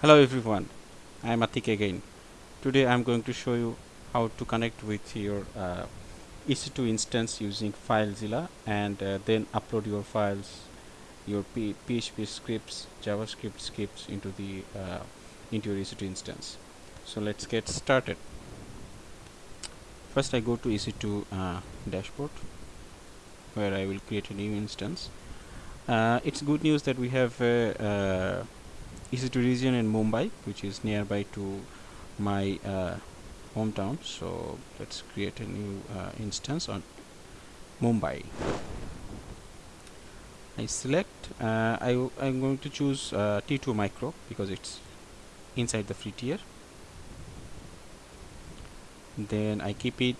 Hello everyone, I am Atik again. Today I am going to show you how to connect with your uh, EC2 instance using FileZilla and uh, then upload your files, your P PHP scripts, JavaScript scripts into the uh, into your EC2 instance. So let's get started. First I go to EC2 uh, dashboard where I will create a new instance. Uh, it's good news that we have uh, EC2 region in Mumbai which is nearby to my uh, hometown. So let's create a new uh, instance on Mumbai. I select uh, I am going to choose uh, T2 micro because it's inside the free tier then I keep it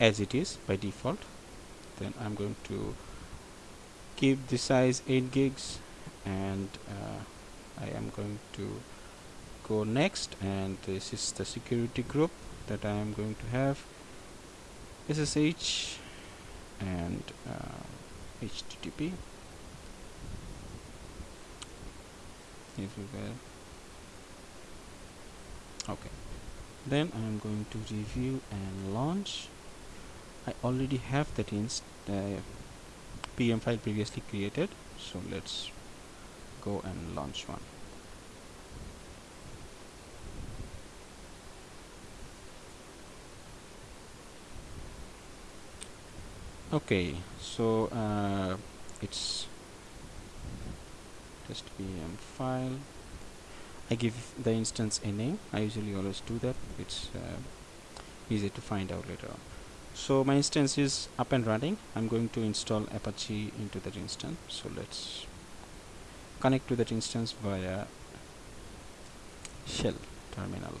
as it is by default. Then I'm going to keep the size 8 gigs and uh, I am going to go next and this is the security group that I am going to have. SSH and uh, HTTP everywhere okay. Then I am going to review and launch. I already have that inst uh, PEM file previously created so let's go and launch one okay so uh, it's test PEM file. I give the instance a name. I usually always do that. It's uh, easy to find out later on. So my instance is up and running. I'm going to install Apache into that instance. So let's connect to that instance via shell terminal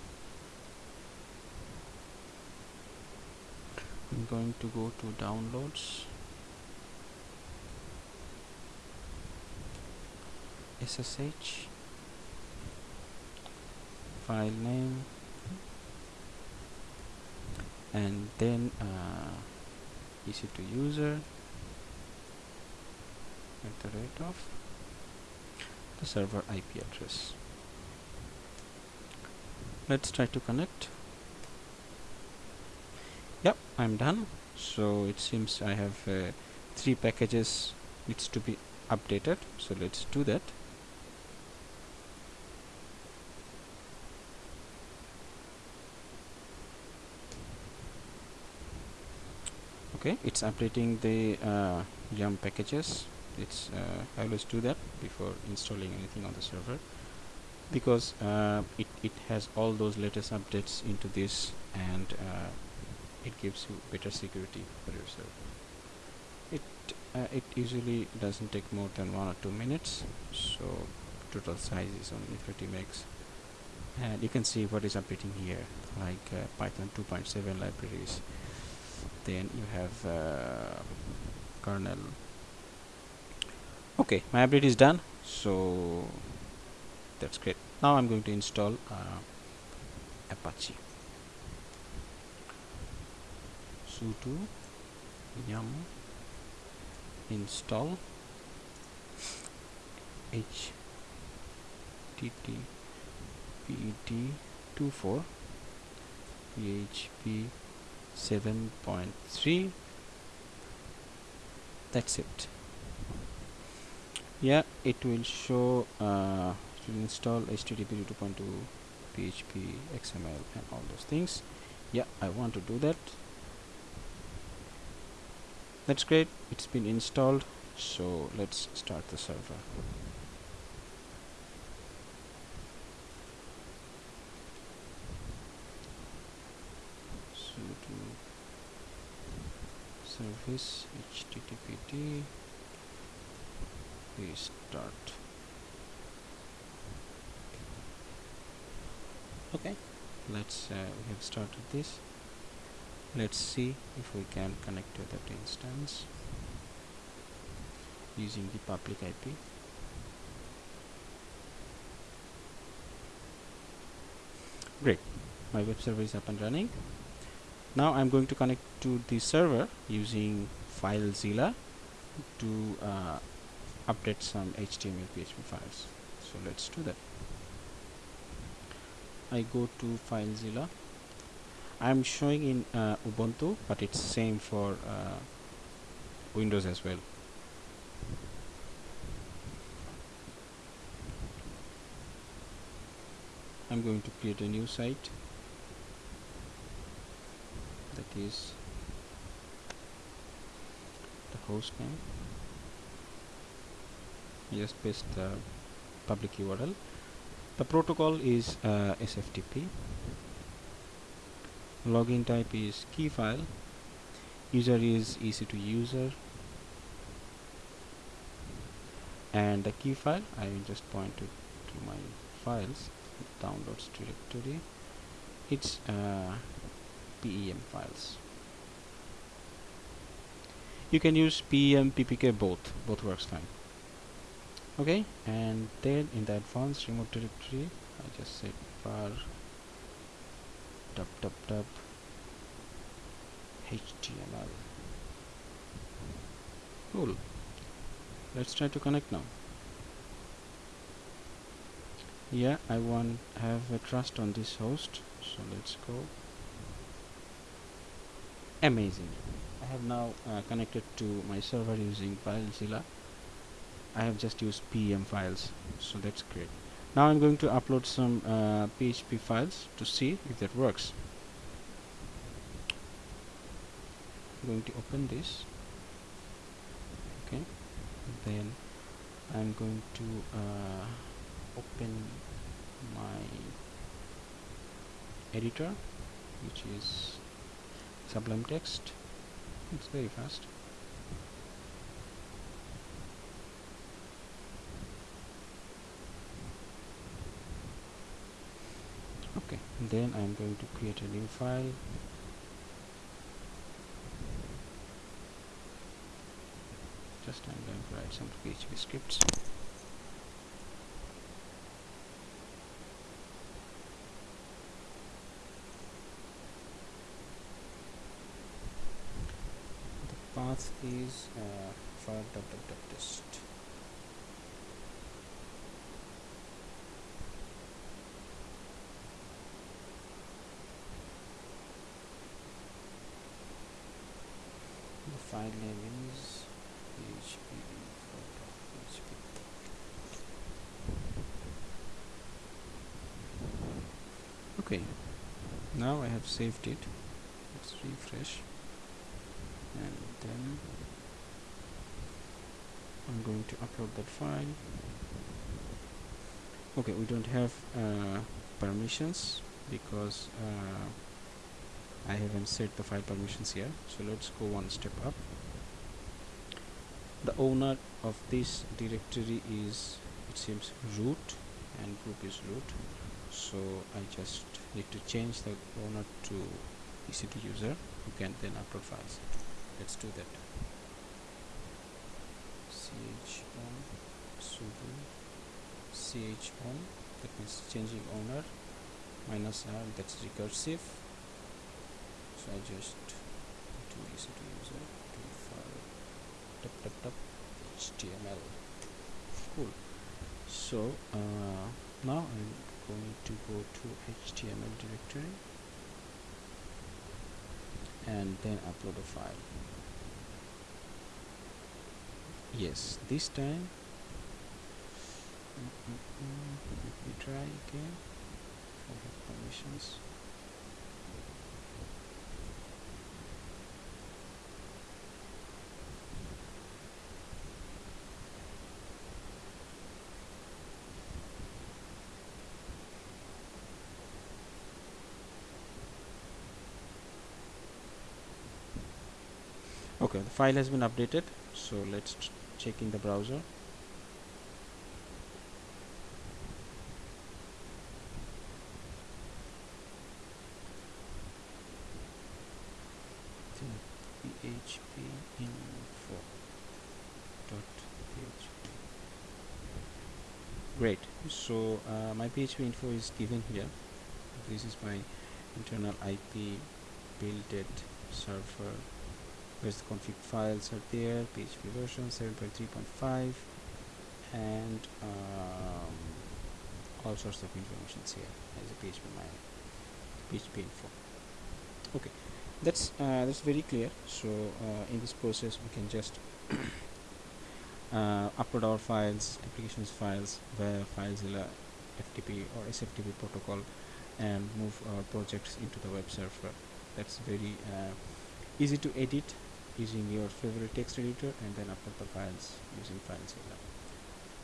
I'm going to go to downloads. SSH file name. And then uh, EC2 user. At the rate of the server IP address. Let's try to connect yep I'm done. So it seems I have uh, three packages needs to be updated. So let's do that. Okay it's updating the uh, yum packages. It's uh, I always do that before installing anything on the server. Because uh, it, it has all those latest updates into this and uh, it gives you better security for yourself. It uh, it usually doesn't take more than one or two minutes so total size is only 30 megs. And you can see what is updating here like uh, python 2.7 libraries. Then you have uh, kernel. Okay my update is done so that's great. Now I'm going to install uh, Apache sudo yum install httpd24 php 7.3 that's it. Yeah it will show uh, to install http 2.2 php xml and all those things. Yeah i want to do that that's great. It's been installed. So let's start the server. sudo service httpd restart. Okay. Let's uh, we have started this let's see if we can connect to that instance using the public IP great. My web server is up and running. Now I'm going to connect to the server using FileZilla to uh, update some HTML PHP files. So let's do that. I go to FileZilla I'm showing in uh, Ubuntu but it's same for uh, Windows as well. I'm going to create a new site. That is the host name. Just paste the public URL the protocol is uh, SFTP login type is key file. User is EC2 user. And the key file I will just point to, to my files downloads directory. It's uh, PEM files. You can use PEM PPK both. Both works fine. Okay and then in the advanced remote directory I just said var dub dub dub. Html cool. Let's try to connect now. Yeah I want have a trust on this host so let's go. Amazing. I have now uh, connected to my server using FileZilla. I have just used PEM files so that's great now I'm going to upload some uh, PHP files to see if that works. I'm going to open this. Okay. Then I'm going to uh, open my editor which is Sublime Text. It's very fast okay then I'm going to create a new file. Just I'm going to write some PHP scripts. The path is uh, for test file name is php okay now I have saved it. Let's refresh. And then I'm going to upload that file. Okay we don't have uh, permissions because uh, I haven't set the file permissions here so let's go one step up. The owner of this directory is it seems root and group is root. So I just need to change the owner to EC2 user who can then upload files. Let's do that. Chown sudo. Chown that means changing owner minus r that's recursive so I just to EC2 user to file tap tap tap. HTML cool. So uh, now I'm going to go to HTML directory and then upload a file. Yes this time mm -mm -mm. let me try again. I have permissions okay the file has been updated so let's check in the browser. Php info dot php great. So uh, my php info is given here. This is my internal ip built server where's the config files are there php version 7.3.5 and um, all sorts of informations here as a php my php info. Okay that's uh, that's very clear. So uh, in this process we can just uh, upload our files applications files via FileZilla FTP or SFTP protocol and move our projects into the web server. That's very uh, easy to edit using your favorite text editor and then upload the files using FileZilla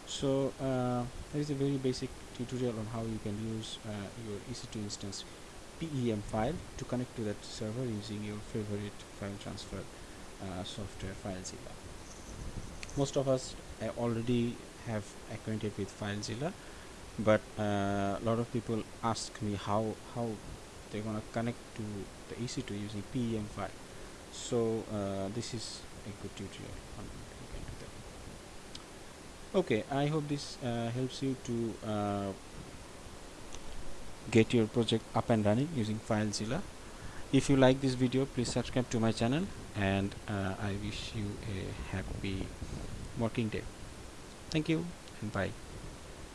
so uh, there is a very basic tutorial on how you can use uh, your EC2 instance PEM file to connect to that server using your favorite file transfer uh, software FileZilla most of us uh, already have acquainted with FileZilla but uh, a lot of people ask me how how they're gonna connect to the EC2 using PEM file so uh, this is a good tutorial. Okay I hope this uh, helps you to uh, get your project up and running using FileZilla. If you like this video please subscribe to my channel and uh, I wish you a happy working day. Thank you and bye